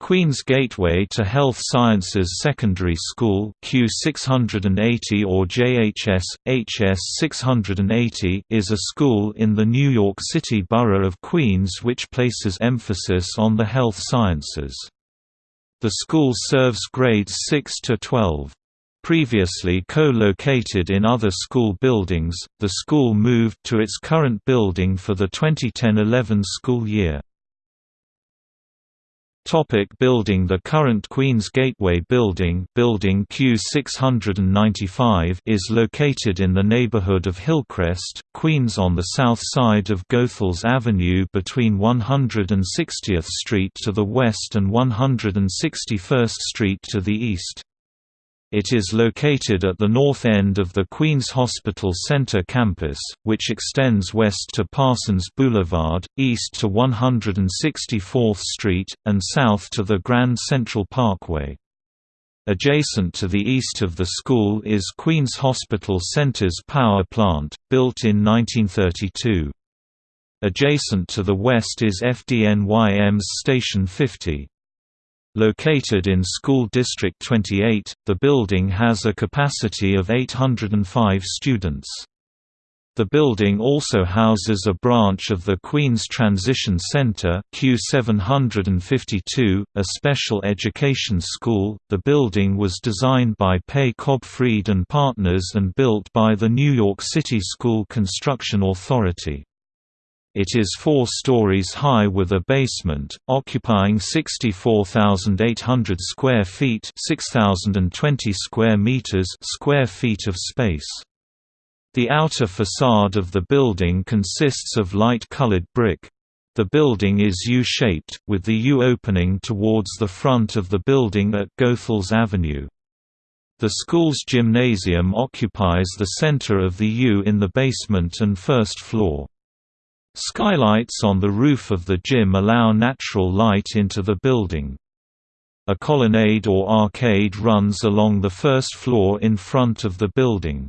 Queen's Gateway to Health Sciences Secondary School Q680 or JHS, HS 680 is a school in the New York City borough of Queens which places emphasis on the health sciences. The school serves grades 6 to 12. Previously co-located in other school buildings, the school moved to its current building for the 2010–11 school year. Topic building The current Queen's Gateway building, building Q695 is located in the neighborhood of Hillcrest, Queens on the south side of Goethals Avenue between 160th Street to the west and 161st Street to the east. It is located at the north end of the Queens Hospital Center campus, which extends west to Parsons Boulevard, east to 164th Street, and south to the Grand Central Parkway. Adjacent to the east of the school is Queens Hospital Center's power plant, built in 1932. Adjacent to the west is FDNY EMS Station 50. Located in School District 28, the building has a capacity of 805 students. The building also houses a branch of the Queens Transition Center Q752, a special education school. The building was designed by Pei Cobb Fried and Partners and built by the New York City School Construction Authority. It is four stories high with a basement, occupying 64,800 square feet 6,020 square meters square feet of space. The outer facade of the building consists of light-colored brick. The building is U-shaped, with the U opening towards the front of the building at Goethals Avenue. The school's gymnasium occupies the center of the U in the basement and first floor. Skylights on the roof of the gym allow natural light into the building. A colonnade or arcade runs along the first floor in front of the building.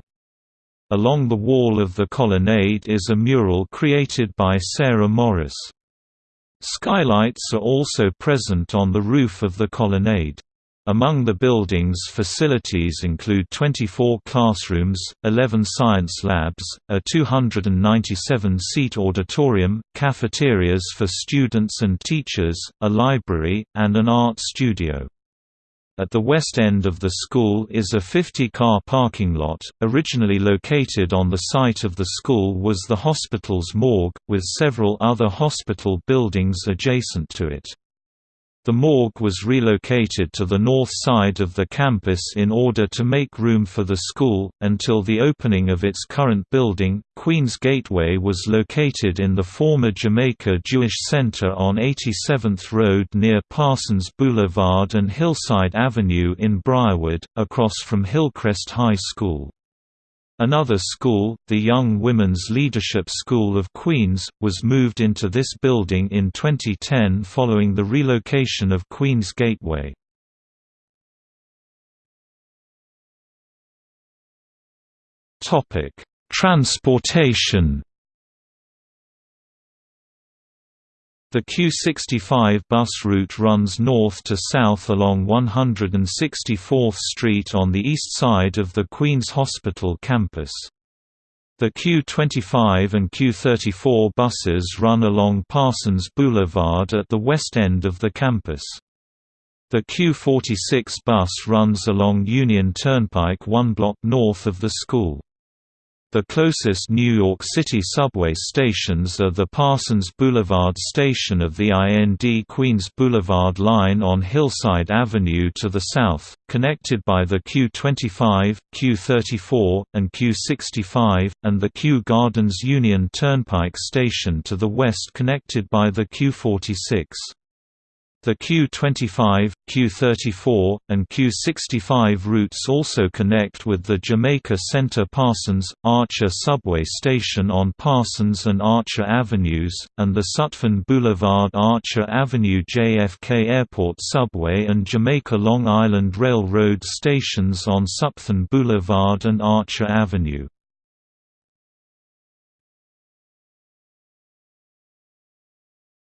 Along the wall of the colonnade is a mural created by Sarah Morris. Skylights are also present on the roof of the colonnade. Among the building's facilities include 24 classrooms, 11 science labs, a 297-seat auditorium, cafeterias for students and teachers, a library, and an art studio. At the west end of the school is a 50-car parking lot. Originally located on the site of the school was the hospital's morgue, with several other hospital buildings adjacent to it. The morgue was relocated to the north side of the campus in order to make room for the school. Until the opening of its current building, Queen's Gateway was located in the former Jamaica Jewish Center on 87th Road near Parsons Boulevard and Hillside Avenue in Briarwood, across from Hillcrest High School. Another school, the Young Women's Leadership School of Queens, was moved into this building in 2010 following the relocation of Queens Gateway. Transportation The Q65 bus route runs north to south along 164th Street on the east side of the Queens Hospital campus. The Q25 and Q34 buses run along Parsons Boulevard at the west end of the campus. The Q46 bus runs along Union Turnpike one block north of the school. The closest New York City subway stations are the Parsons Boulevard station of the IND Queens Boulevard line on Hillside Avenue to the south, connected by the Q25, Q34, and Q65, and the Kew Gardens Union Turnpike station to the west connected by the Q46. The Q25, Q34, and Q65 routes also connect with the Jamaica Center Parsons, Archer subway station on Parsons and Archer Avenues, and the Sutphin Boulevard Archer Avenue JFK Airport subway and Jamaica Long Island Railroad stations on Sutphin Boulevard and Archer Avenue.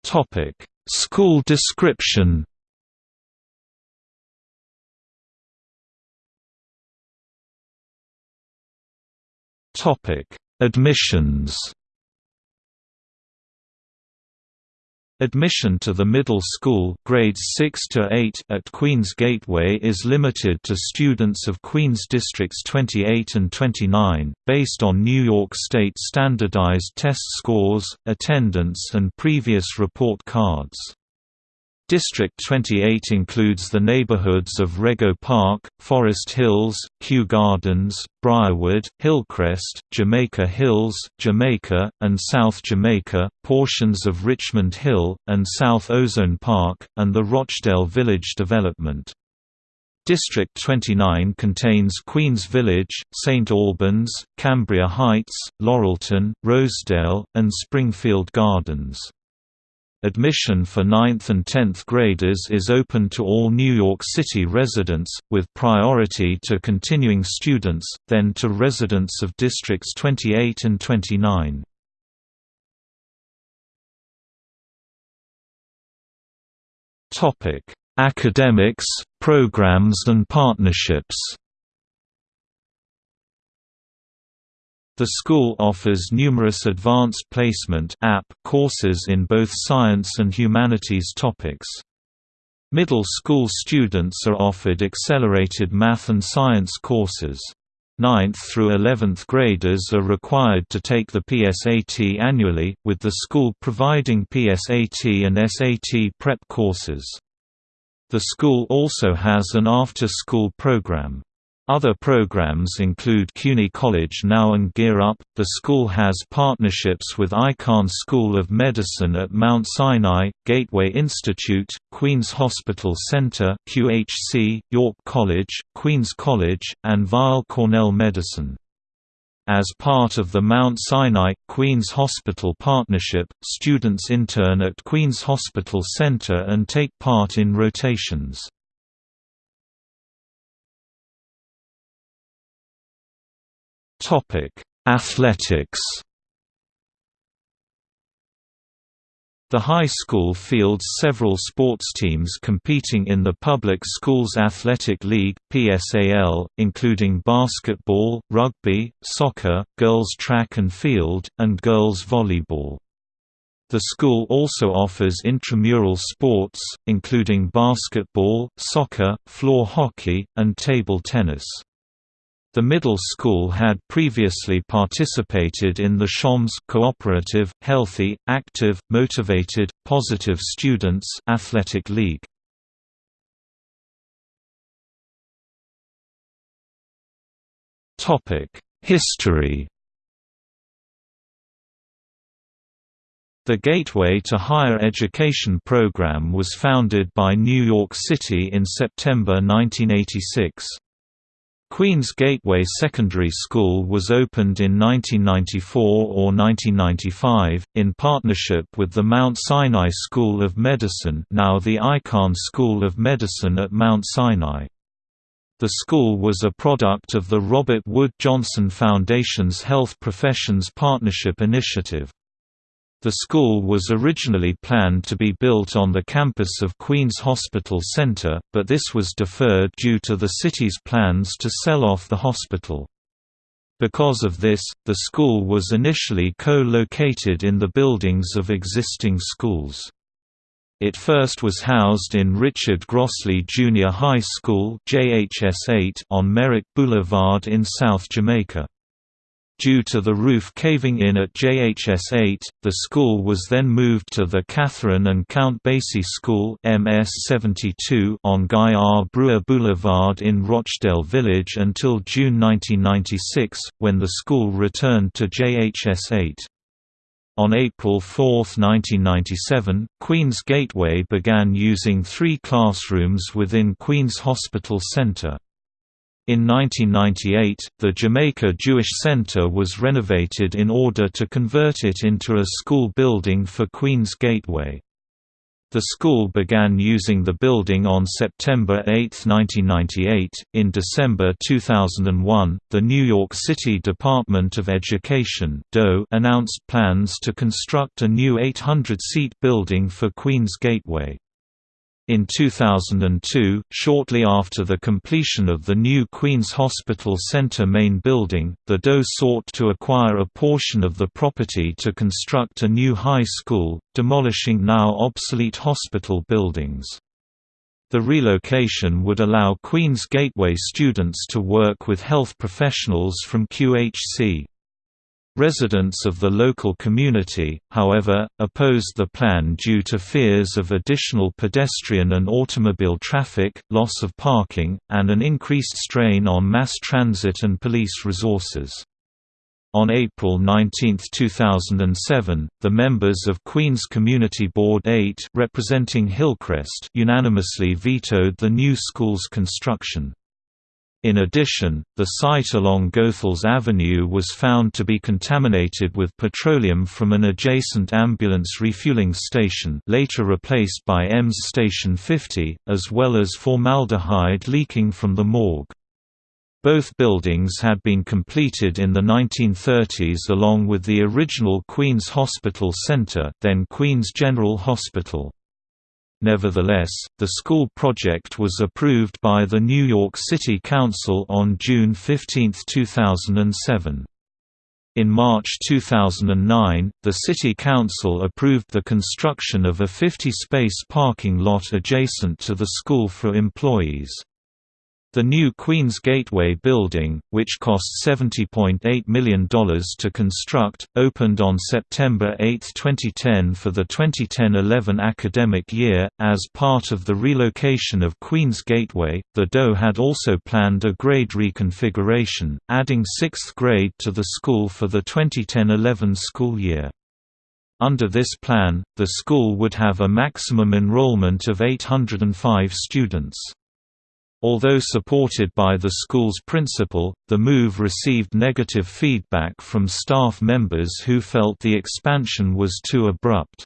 Topic School description. Admissions. Admission to the middle school grades 6 to 8 at Queen's Gateway is limited to students of Queen's Districts 28 and 29, based on New York State standardized test scores, attendance and previous report cards. District 28 includes the neighborhoods of Rego Park, Forest Hills, Kew Gardens, Briarwood, Hillcrest, Jamaica Hills, Jamaica, and South Jamaica, portions of Richmond Hill, and South Ozone Park, and the Rochdale Village development. District 29 contains Queens Village, St. Albans, Cambria Heights, Laurelton, Rosedale, and Springfield Gardens. Admission for 9th and 10th graders is open to all New York City residents, with priority to continuing students, then to residents of Districts 28 and 29. Academics, programs and partnerships The school offers numerous advanced placement courses in both science and humanities topics. Middle school students are offered accelerated math and science courses. 9th through 11th graders are required to take the PSAT annually, with the school providing PSAT and SAT prep courses. The school also has an after-school program. Other programs include CUNY College Now and Gear Up. The school has partnerships with Icahn School of Medicine at Mount Sinai, Gateway Institute, Queens Hospital Center (QHC), York College, Queens College, and Weill Cornell Medicine. As part of the Mount Sinai Queens Hospital Partnership, students intern at Queens Hospital Center and take part in rotations. Topic: Athletics. The high school fields several sports teams competing in the Public Schools Athletic League (PSAL), including basketball, rugby, soccer, girls track and field, and girls volleyball. The school also offers intramural sports, including basketball, soccer, floor hockey, and table tennis. The middle school had previously participated in the CHAMPS Cooperative, Healthy, Active, Motivated, Positive Students Athletic League. History The Gateway to Higher Education program was founded by New York City in September 1986. Queens Gateway Secondary School was opened in 1994 or 1995, in partnership with the Mount Sinai School of Medicine now the Icahn School of Medicine at Mount Sinai. The school was a product of the Robert Wood Johnson Foundation's Health Professions Partnership Initiative. The school was originally planned to be built on the campus of Queen's Hospital Center, but this was deferred due to the city's plans to sell off the hospital. Because of this, the school was initially co-located in the buildings of existing schools. It first was housed in Richard Grossley Junior High School on Merrick Boulevard in South Jamaica. Due to the roof caving in at JHS 8, the school was then moved to the Catherine and Count Basie School MS 72 on Guy R. Brewer Boulevard in Rochdale Village until June 1996, when the school returned to JHS 8. On April 4, 1997, Queen's Gateway began using three classrooms within Queen's Hospital Center. In 1998, the Jamaica Jewish Center was renovated in order to convert it into a school building for Queen's Gateway. The school began using the building on September 8, 1998. In December 2001, the New York City Department of Education announced plans to construct a new 800 seat building for Queen's Gateway. In 2002, shortly after the completion of the new Queen's Hospital Centre main building, the DOE sought to acquire a portion of the property to construct a new high school, demolishing now obsolete hospital buildings. The relocation would allow Queen's Gateway students to work with health professionals from QHC. Residents of the local community, however, opposed the plan due to fears of additional pedestrian and automobile traffic, loss of parking, and an increased strain on mass transit and police resources. On April 19, 2007, the members of Queen's Community Board 8 representing Hillcrest unanimously vetoed the new school's construction. In addition, the site along Goethals Avenue was found to be contaminated with petroleum from an adjacent ambulance refueling station later replaced by EMS Station 50, as well as formaldehyde leaking from the morgue. Both buildings had been completed in the 1930s along with the original Queen's Hospital Center then Queen's General Hospital. Nevertheless, the school project was approved by the New York City Council on June 15, 2007. In March 2009, the City Council approved the construction of a 50-space parking lot adjacent to the school for employees. The new Queen's Gateway building, which cost $70.8 million to construct, opened on September 8, 2010 for the 2010-11 academic year. As part of the relocation of Queen's Gateway, the DOE had also planned a grade reconfiguration, adding 6th grade to the school for the 2010-11 school year. Under this plan, the school would have a maximum enrollment of 805 students. Although supported by the school's principal, the move received negative feedback from staff members who felt the expansion was too abrupt.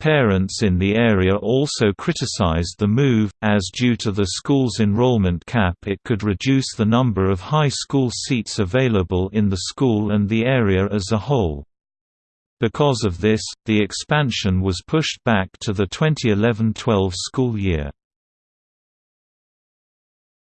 Parents in the area also criticized the move, as due to the school's enrollment cap it could reduce the number of high school seats available in the school and the area as a whole. Because of this, the expansion was pushed back to the 2011–12 school year.